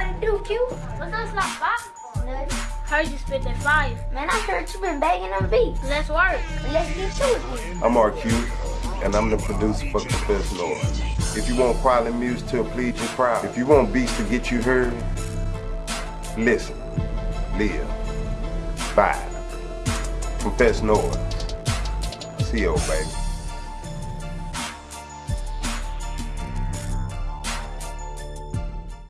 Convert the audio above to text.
what to do, Q? What's up, Slop Box? Nothing. Heard you spit that fire. Man, I heard you been begging them beats. Let's work. Let's get to it. I'm RQ, and I'm the producer for Confess Lord. If you want quality music to please your crowd, if you want beats to get you heard, listen, live, vibe. Confess Lord. you, baby.